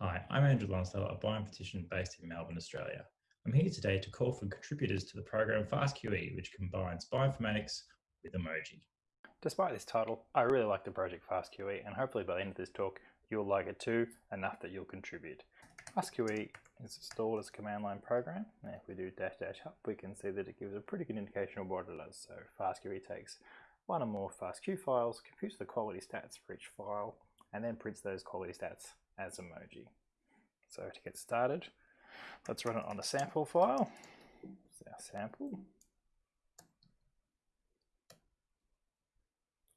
Hi, I'm Andrew Lonsdale, a bioinformatician based in Melbourne, Australia. I'm here today to call for contributors to the program FastQE, which combines bioinformatics with emoji. Despite this title, I really like the project FastQE and hopefully by the end of this talk you'll like it too, enough that you'll contribute. FastQE is installed as a command line program. Now if we do dash dash up, we can see that it gives a pretty good indication of what it does. So FastQE takes one or more FastQ files, computes the quality stats for each file, and then prints those quality stats as emoji. So to get started, let's run it on a sample file. It's our sample.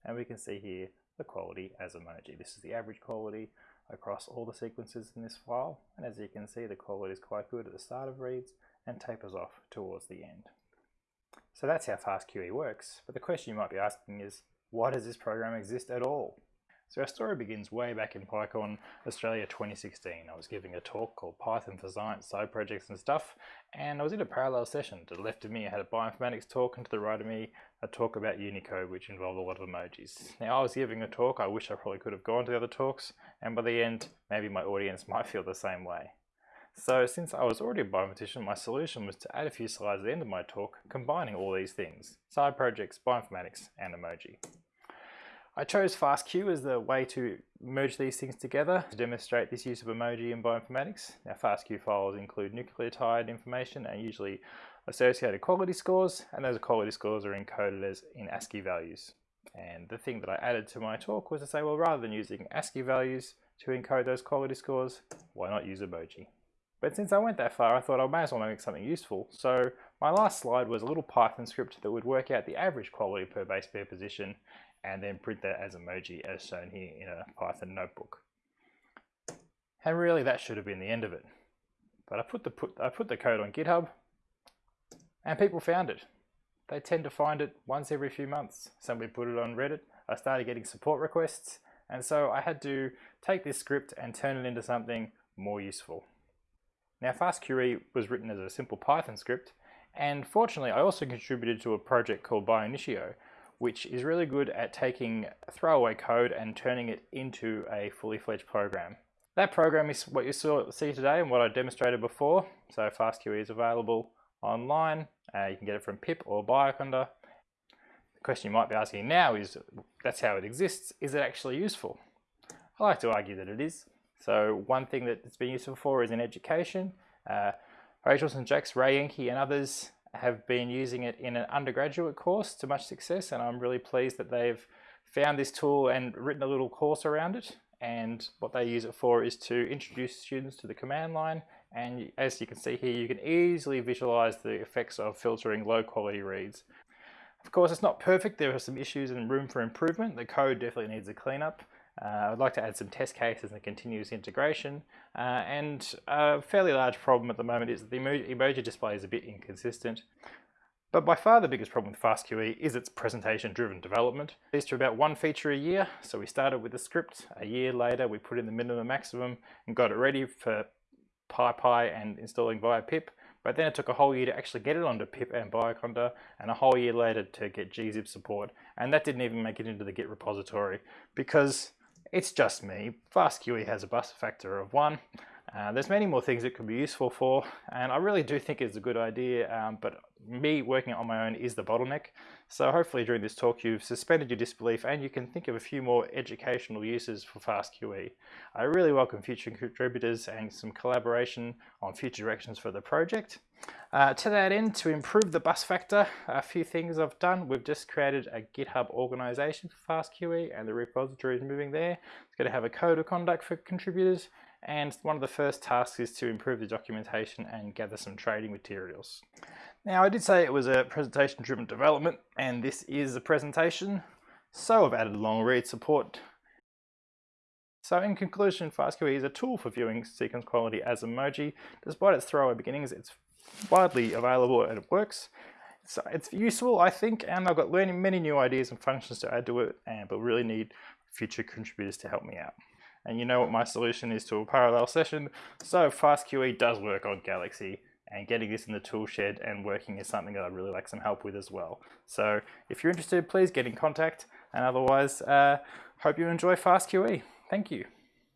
And we can see here the quality as emoji. This is the average quality across all the sequences in this file. And as you can see, the quality is quite good at the start of reads and tapers off towards the end. So that's how FastQE works. But the question you might be asking is, why does this program exist at all? So our story begins way back in PyCon Australia 2016. I was giving a talk called Python for Science, side projects and stuff, and I was in a parallel session. To the left of me I had a bioinformatics talk, and to the right of me a talk about Unicode, which involved a lot of emojis. Now I was giving a talk, I wish I probably could have gone to the other talks, and by the end, maybe my audience might feel the same way. So since I was already a bioinformatician, my solution was to add a few slides at the end of my talk, combining all these things, side projects, bioinformatics, and emoji. I chose FastQ as the way to merge these things together to demonstrate this use of emoji in bioinformatics. Now FastQ files include nucleotide information and usually associated quality scores and those quality scores are encoded as in ASCII values. And the thing that I added to my talk was to say, well, rather than using ASCII values to encode those quality scores, why not use emoji? But since I went that far, I thought I might as well make something useful. So my last slide was a little Python script that would work out the average quality per base pair position and then print that as emoji as shown here in a Python notebook. And really that should have been the end of it. But I put the, put, I put the code on GitHub and people found it. They tend to find it once every few months. Somebody put it on Reddit. I started getting support requests and so I had to take this script and turn it into something more useful. Now FastQE was written as a simple Python script and fortunately I also contributed to a project called Bionitio which is really good at taking throwaway code and turning it into a fully fledged program. That program is what you saw, see today and what I demonstrated before. So FastQE is available online. Uh, you can get it from pip or Bioconda. The question you might be asking now is, that's how it exists. Is it actually useful? I like to argue that it is. So one thing that it's been useful for is in education. Uh, Rachel St. Jacques, Ray Enke and others have been using it in an undergraduate course to much success and I'm really pleased that they've found this tool and written a little course around it. And what they use it for is to introduce students to the command line. And as you can see here you can easily visualize the effects of filtering low quality reads. Of course it's not perfect, there are some issues and room for improvement, the code definitely needs a cleanup uh, I'd like to add some test cases and continuous integration. Uh, and a fairly large problem at the moment is that the emoji display is a bit inconsistent. But by far the biggest problem with FastQE is its presentation-driven development. It's to about one feature a year, so we started with the script. A year later, we put in the minimum maximum and got it ready for PyPI and installing via pip. But then it took a whole year to actually get it onto pip and Bioconda, and a whole year later to get gzip support. And that didn't even make it into the Git repository because it's just me. FastQE has a bus factor of one. Uh, there's many more things it could be useful for, and I really do think it's a good idea, um, but me working on my own is the bottleneck. So hopefully during this talk you've suspended your disbelief and you can think of a few more educational uses for FastQE. I really welcome future contributors and some collaboration on future directions for the project. Uh, to that end, to improve the bus factor, a few things I've done. We've just created a GitHub organization for FastQE and the repository is moving there. It's going to have a code of conduct for contributors and one of the first tasks is to improve the documentation and gather some trading materials. Now I did say it was a presentation driven development and this is a presentation so I've added long read support. So in conclusion FastQE is a tool for viewing sequence quality as emoji. Despite its throwaway beginnings it's widely available and it works. So it's useful I think and I've got learning many new ideas and functions to add to it and but really need future contributors to help me out and you know what my solution is to a parallel session. So FastQE does work on Galaxy and getting this in the tool shed and working is something that I'd really like some help with as well. So if you're interested, please get in contact and otherwise, uh, hope you enjoy FastQE. Thank you.